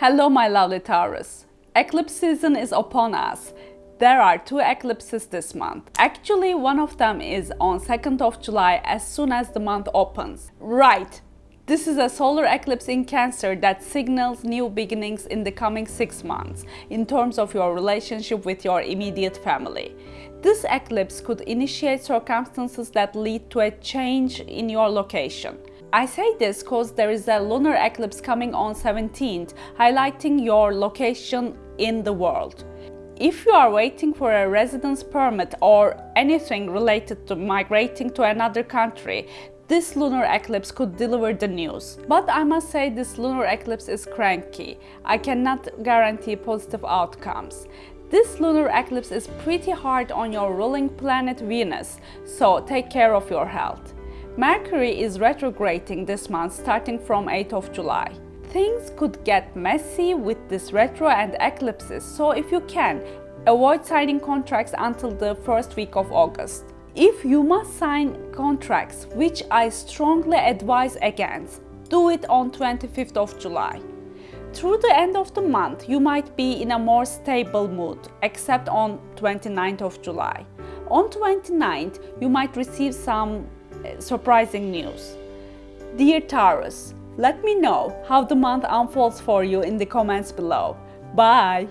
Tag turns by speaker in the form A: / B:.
A: Hello my lovely Taurus. Eclipse season is upon us. There are two eclipses this month. Actually, one of them is on 2nd of July as soon as the month opens. Right, this is a solar eclipse in Cancer that signals new beginnings in the coming six months in terms of your relationship with your immediate family. This eclipse could initiate circumstances that lead to a change in your location. I say this because there is a lunar eclipse coming on 17th, highlighting your location in the world. If you are waiting for a residence permit or anything related to migrating to another country, this lunar eclipse could deliver the news. But I must say this lunar eclipse is cranky. I cannot guarantee positive outcomes. This lunar eclipse is pretty hard on your ruling planet Venus, so take care of your health. Mercury is retrograding this month starting from 8th of July. Things could get messy with this retro and eclipses, so if you can, avoid signing contracts until the first week of August. If you must sign contracts, which I strongly advise against, do it on 25th of July. Through the end of the month, you might be in a more stable mood, except on 29th of July. On 29th, you might receive some Uh, surprising news. Dear Taurus, let me know how the month unfolds for you in the comments below. Bye!